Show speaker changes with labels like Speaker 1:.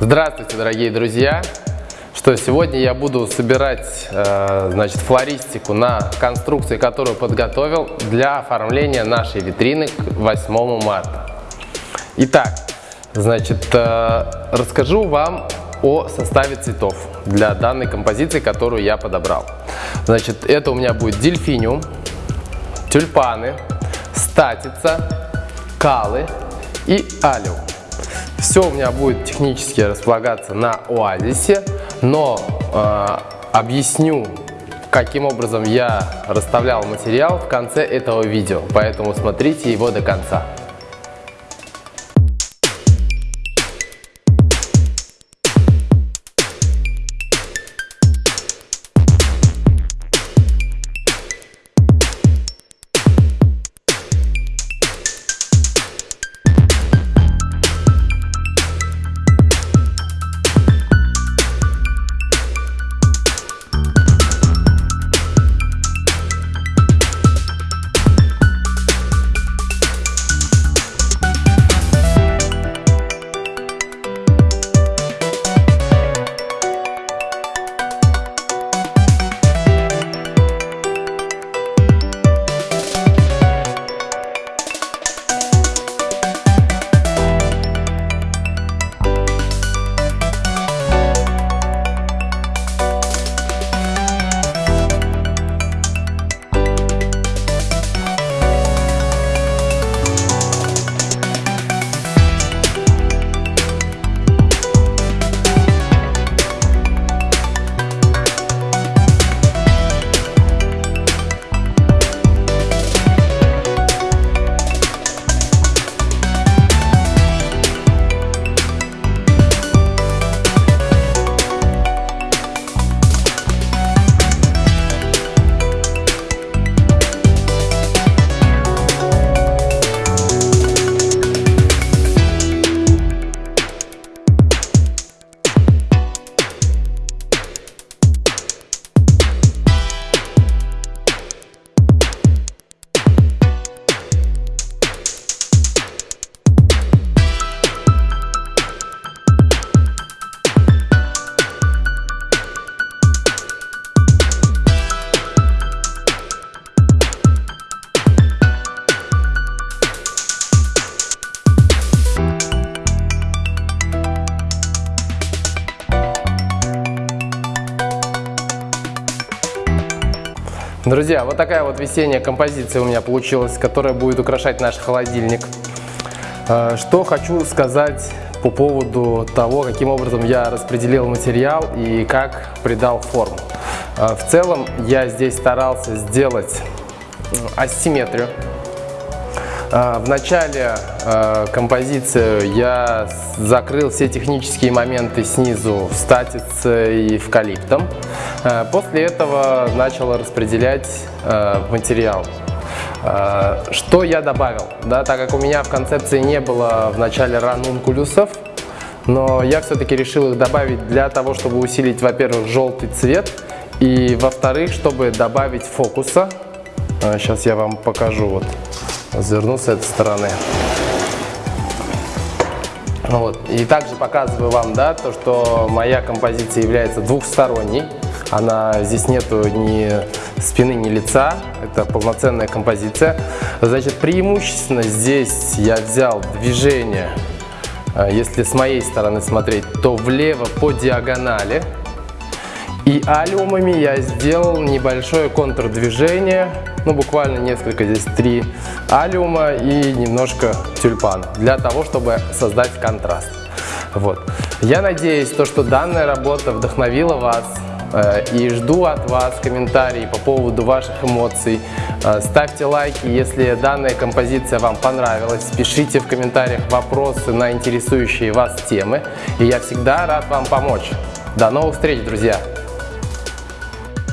Speaker 1: Здравствуйте, дорогие друзья! Что сегодня я буду собирать, э, значит, флористику на конструкции, которую подготовил для оформления нашей витрины к 8 марта. Итак, значит, э, расскажу вам о составе цветов для данной композиции, которую я подобрал. Значит, это у меня будет дельфиниум, тюльпаны, статица, калы и алиум. Все у меня будет технически располагаться на оазисе, но э, объясню, каким образом я расставлял материал в конце этого видео, поэтому смотрите его до конца. Друзья, вот такая вот весенняя композиция у меня получилась, которая будет украшать наш холодильник. Э, что хочу сказать по поводу того, каким образом я распределил материал и как придал форму. Э, в целом я здесь старался сделать асимметрию. Э, в начале композиции я закрыл все технические моменты снизу в статице и эвкалиптом. Э, после этого начал распределять материал. Что я добавил? Да, так как у меня в концепции не было в начале ранункулюсов, но я все-таки решил их добавить для того, чтобы усилить, во-первых, желтый цвет, и, во-вторых, чтобы добавить фокуса. Сейчас я вам покажу, вот, разверну с этой стороны. Вот. И также показываю вам, да, то, что моя композиция является двухсторонней. Она, здесь нету ни спины, ни лица, это полноценная композиция. Значит, преимущественно здесь я взял движение, э, если с моей стороны смотреть, то влево по диагонали. И алюмами я сделал небольшое контрдвижение, ну буквально несколько, здесь три алюма и немножко тюльпан, для того, чтобы создать контраст. Вот. Я надеюсь, то, что данная работа вдохновила вас Э, и жду от вас комментарии по поводу ваших эмоций. Э, ставьте лайки, если данная композиция вам понравилась. Пишите в комментариях вопросы на интересующие вас темы. И я всегда рад вам помочь. До новых встреч, друзья!